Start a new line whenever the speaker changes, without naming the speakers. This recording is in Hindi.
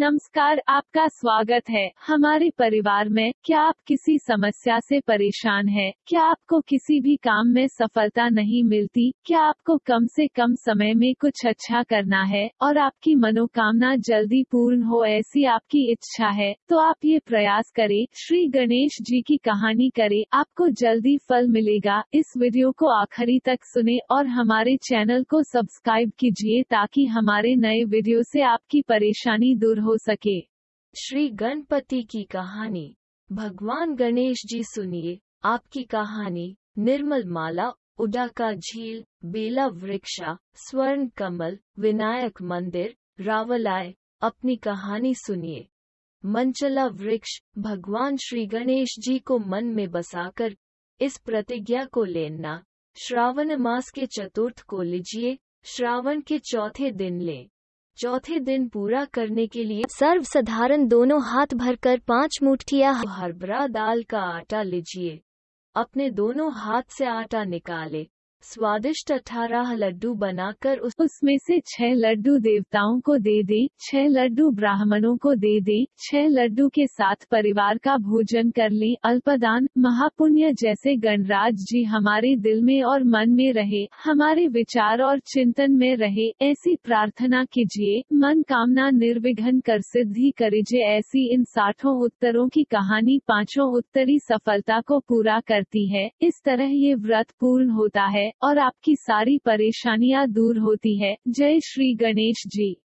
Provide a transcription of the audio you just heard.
नमस्कार, आपका स्वागत है। हमारे परिवार में, क्या आप किसी समस्या से परेशान हैं? क्या आपको किसी भी काम में सफलता नहीं मिलती? क्या आपको कम से कम समय में कुछ अच्छा करना है? और आपकी मनोकामना जल्दी पूर्ण हो, ऐसी आपकी इच्छा है? तो आप ये प्रयास करें। श्री गणेश जी की कहानी करें। आपको जल्दी फल मिलेगा। इस वीडियो को आखिरी तक सुने और हमारे चैनल को सब्सक्राइब कीजिए ताकि हमारे नए वीडियो से आपकी परेशानी दूर हो सके।
श्री गणपति की कहानी, भगवान गणेश जी सुनिए, आपकी कहानी निर्मल माला उडा का झील, बेला वृक्षा, स्वर्ण कमल, विनायक मंदिर, रावलाय, अपनी कहानी सुनिए। मंचला वृक्ष, भगवान श्री गणेश जी को मन में बसाकर, इस प्रतिज्ञा को लेना। श्रावण मास के चतुर्थ को लीजिए, श्रावण के चौथे दिन लें। चौथे दिन पूरा करने के लिए सर्व साधारण दोनों हाथ भरकर पाँच मुठ्ठिया हरबरा दाल का आटा लीजिए। अपने दोनों हाथ से आटा निकाले। स्वादिष्ट अठारह लड्डू बनाकर उस
उसमें से छह लड्डू देवताओं को दे दे, छह लड्डू ब्राह्मणों को दे दे, छह लड्डू के साथ परिवार का भोजन कर ले, अल्पदान, महापुण्य जैसे गणराज जी हमारे दिल में और मन में रहे, हमारे विचार और चिंतन में रहे, ऐसी प्रार्थना कीजिए, मन कामना निर्विघन कर सिद्धि करिजे, ऐसी इन साठों उत्तरों की कहानी पाँचों उत्तरी सफलता को पूरा करती है, इस तरह ये व्रत पूर्ण होता है। और आपकी सारी परेशानियाँ दूर होती है। जय श्री गणेश जी।